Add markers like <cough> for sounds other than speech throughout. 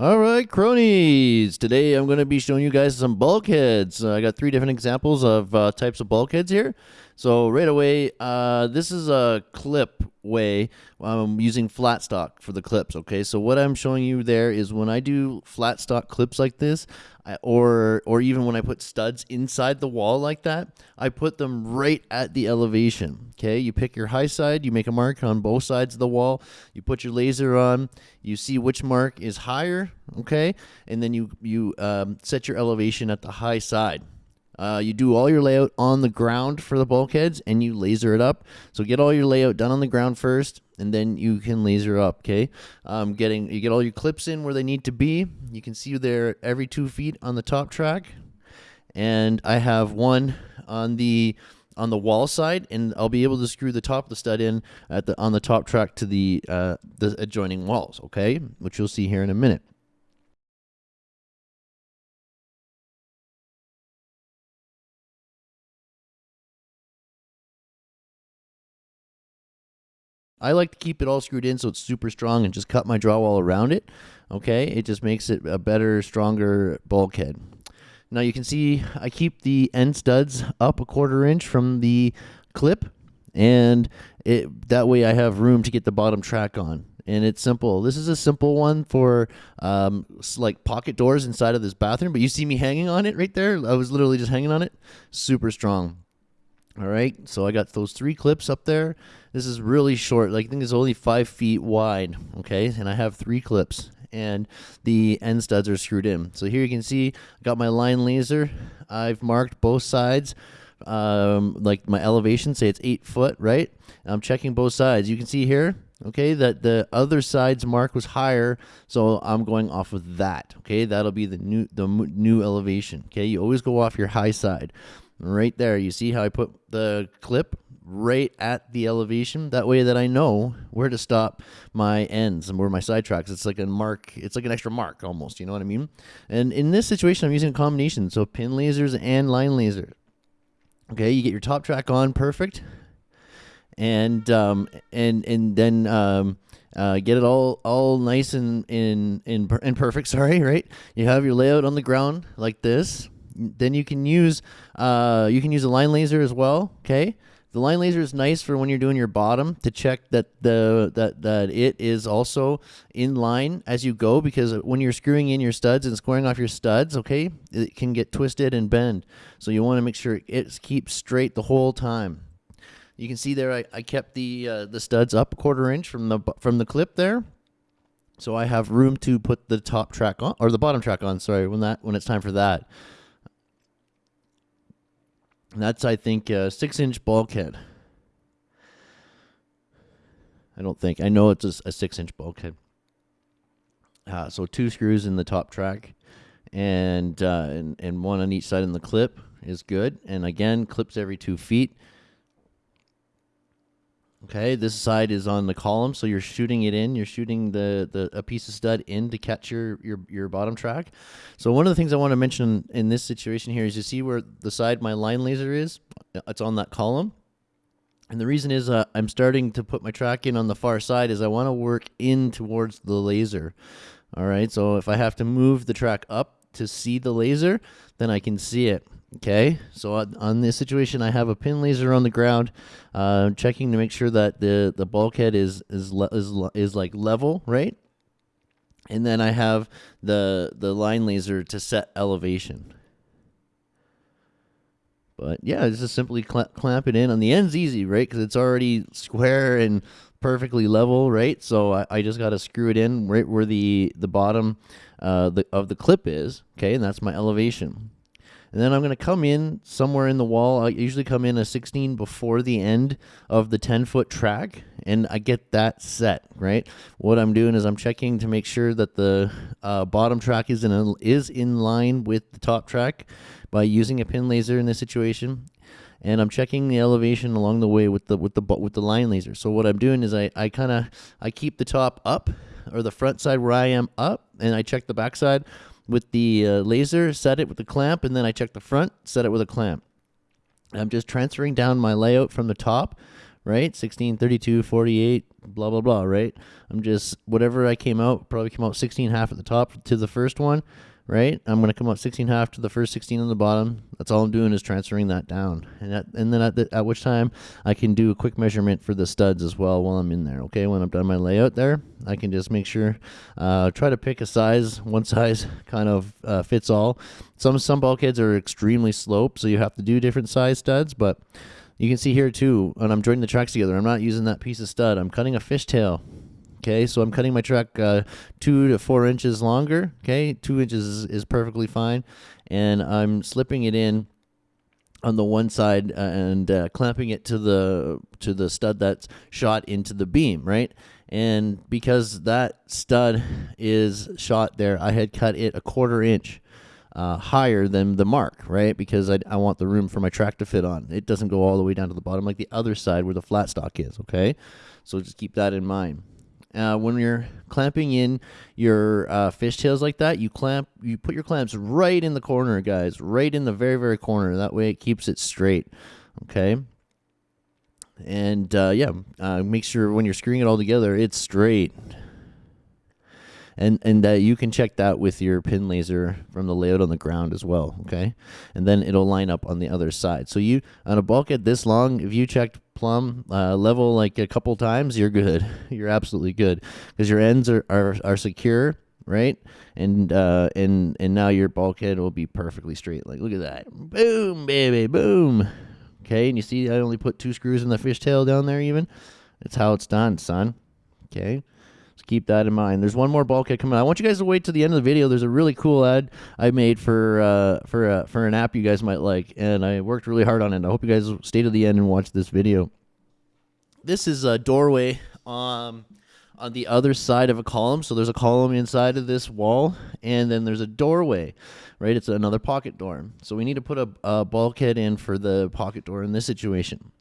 All right, cronies. Today I'm going to be showing you guys some bulkheads. Uh, I got three different examples of uh, types of bulkheads here. So right away, uh, this is a clip way. I'm using flat stock for the clips. Okay, so what I'm showing you there is when I do flat stock clips like this, I, or or even when I put studs inside the wall like that, I put them right at the elevation. Okay, you pick your high side, you make a mark on both sides of the wall. You put your laser on, you see which mark is higher. Okay, and then you you um, set your elevation at the high side. Uh, you do all your layout on the ground for the bulkheads and you laser it up. So get all your layout done on the ground first and then you can laser up, okay? Um, getting You get all your clips in where they need to be. You can see they're every two feet on the top track. And I have one on the on the wall side, and I'll be able to screw the top of the stud in at the on the top track to the uh, the adjoining walls, okay? Which you'll see here in a minute. I like to keep it all screwed in so it's super strong and just cut my drywall around it. Okay, it just makes it a better, stronger bulkhead. Now you can see I keep the end studs up a quarter inch from the clip and it that way I have room to get the bottom track on. And it's simple. This is a simple one for um, like pocket doors inside of this bathroom, but you see me hanging on it right there. I was literally just hanging on it. Super strong. All right, so I got those three clips up there. This is really short. Like I think it's only five feet wide. Okay, and I have three clips, and the end studs are screwed in. So here you can see I got my line laser. I've marked both sides. Um, like my elevation, say it's eight foot, right? I'm checking both sides. You can see here, okay, that the other side's mark was higher, so I'm going off of that. Okay, that'll be the new the new elevation. Okay, you always go off your high side right there. You see how I put the clip right at the elevation? That way that I know where to stop my ends and where my side tracks. It's like a mark. It's like an extra mark almost. You know what I mean? And in this situation, I'm using a combination. So pin lasers and line laser. Okay, you get your top track on perfect. And um, and and then um, uh, get it all all nice and in in and perfect. <laughs> Sorry, right? You have your layout on the ground like this then you can use uh, you can use a line laser as well. Okay, the line laser is nice for when you're doing your bottom to check that the that that it is also in line as you go because when you're screwing in your studs and squaring off your studs, okay, it can get twisted and bend. So you want to make sure it keeps straight the whole time. You can see there I, I kept the uh, the studs up a quarter inch from the from the clip there. So I have room to put the top track on or the bottom track on, sorry, when that when it's time for that. That's, I think, a six inch bulkhead. I don't think. I know it's a, a six inch bulkhead. Uh, so two screws in the top track and, uh, and, and one on each side in the clip is good. And again, clips every two feet. Okay, this side is on the column, so you're shooting it in. You're shooting the, the a piece of stud in to catch your, your your bottom track. So one of the things I want to mention in this situation here is you see where the side my line laser is. It's on that column, and the reason is uh, I'm starting to put my track in on the far side is I want to work in towards the laser. All right, so if I have to move the track up to see the laser, then I can see it. Okay, so on, this situation, I have a pin laser on the ground, uh, checking to make sure that the the bulkhead is is is is like level, right? And then I have the the line laser to set elevation. But yeah, just simply cl clamp it in. On the end's easy, right? Because it's already square and perfectly level, right? So I, I just got to screw it in right where the the bottom uh, the, of the clip is. Okay, and that's my elevation. And then I'm going to come in somewhere in the wall. I usually come in a 16 before the end of the 10 foot track and I get that set, right? What I'm doing is I'm checking to make sure that the uh, bottom track is in, a, is in line with the top track by using a pin laser in this situation and I'm checking the elevation along the way with the with the with the line laser. So what I'm doing is I I kind of I keep the top up or the front side where I am up and I check the back side with the uh, laser, set it with the clamp, and then I check the front, set it with a clamp. I'm just transferring down my layout from the top right? 16, 32, 48, blah, blah, blah, right? I'm just, whatever I came out, probably came out 16 half at the top to the first one, right? I'm going to come up 16 half to the first 16 on the bottom. That's all I'm doing is transferring that down. And, at, and then at, the, at which time I can do a quick measurement for the studs as well while I'm in there, okay? When I'm done my layout there, I can just make sure, uh, try to pick a size, <laughs> one size kind of uh, fits all. Some, some bulkheads are extremely sloped, so you have to do different size studs, but you can see here too, and I'm joining the tracks together, I'm not using that piece of stud. I'm cutting a fishtail. Okay, so I'm cutting my track uh, two to four inches longer. Okay, two inches is, is, perfectly fine. And I'm slipping it in on the one side uh, and uh, clamping it to the to the stud that's shot into the beam, right? And because that stud is shot there, I had cut it a quarter inch uh, higher than the mark, right? Because I, I want the room for my track to fit on. It doesn't go all the way down to the bottom like the other side where the flat stock is, okay? So just keep that in mind. Uh, when you're clamping in your uh, fishtails like that, you clamp, you put your clamps right in the corner, guys, right in the very, very corner. That way it keeps it straight, okay? And uh, yeah, uh, make sure when you're screwing it all together, it's straight and and uh, you can check that with your pin laser from the layout on the ground as well okay? And then it'll line up on the other side. So you on a bulkhead this long if you checked plumb uh, level like a couple times you're good. <laughs> You're absolutely good. Because your ends are, are, are secure right? And uh and and now your bulkhead will be perfectly straight. Like look at that. Boom baby boom. Okay and you see i only put two screws in the fishtail down there even? That's how it's done son. Okay so keep that in mind. There's one more bulkhead coming. I want you guys to wait to the end of the video. There's a really cool ad I made for uh, for uh, for an app you guys might like, and I worked really hard on it. I hope you guys stay to the end and watch this video. This is a doorway um, on the other side of a column. So there's a column inside of this wall, and then there's a doorway, right? It's another pocket door. So we need to put a, a bulkhead in for the pocket door in this situation.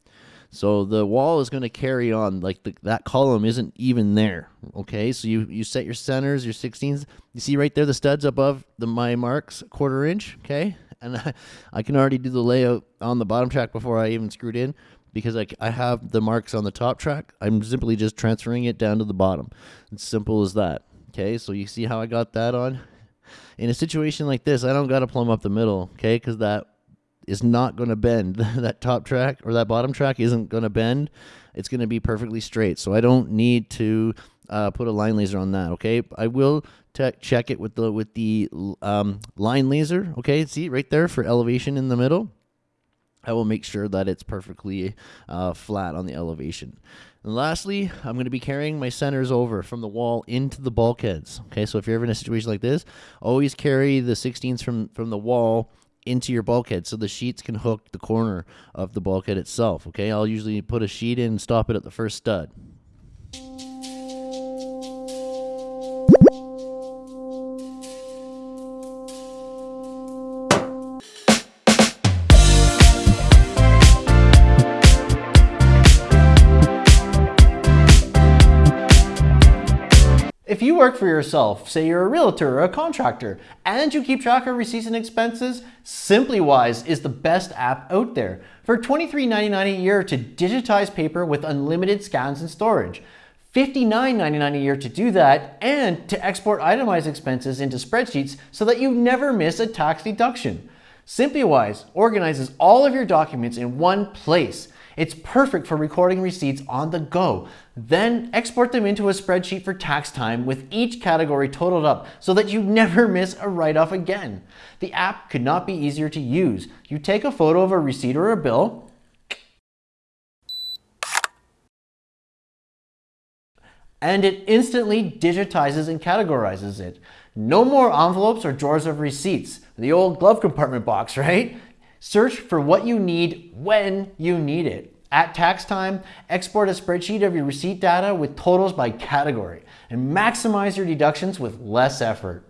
So the wall is going to carry on like the, that column isn't even there. Okay, so you you set your centers, your 16s. You see right there the studs above the my marks quarter inch. Okay, and <laughs> I, I can already do the layout on the bottom track before I even screwed in because I, I have the marks on the top track. I'm simply just transferring it down to the bottom. It's simple as that. Okay, so you see how I got that on. In a situation like this, I don't got to plumb up the middle, okay, because that is not going to bend. <laughs> that top track or that bottom track isn't going to bend. It's going to be perfectly straight. So I don't need to uh, put a line laser on that. Okay, I will check it with the with the um, line laser. Okay, see right there for elevation in the middle. I will make sure that it's perfectly uh, flat on the elevation. And lastly, I'm going to be carrying my centers over from the wall into the bulkheads. Okay, so if you're ever in a situation like this, always carry the 16s from, from the wall into your bulkhead so the sheets can hook the corner of the bulkhead itself. Okay, I'll usually put a sheet in and stop it at the first stud. If you work for yourself, say you're a realtor or a contractor, and you keep track of receipts and expenses, SimplyWise is the best app out there. For $23.99 a year to digitize paper with unlimited scans and storage. $59.99 a year to do that and to export itemized expenses into spreadsheets so that you never miss a tax deduction. SimplyWise organizes all of your documents in one place it's perfect for recording receipts on the go. Then export them into a spreadsheet for tax time with each category totaled up so that you never <laughs> miss a write-off again. The app could not be easier to use. You take a photo of a receipt or a bill, and it instantly digitizes and categorizes it. No more envelopes or drawers of receipts. The old glove compartment box, <laughs> right? Search for what you need when you need it. At tax time, export a spreadsheet of your receipt data with totals by category and maximize your deductions with less effort.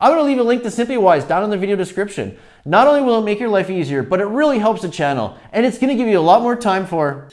I'm going to leave a link to SimplyWise down in the video description. Not only will it make your life easier, but it really helps the channel and it's going to give you a lot more time for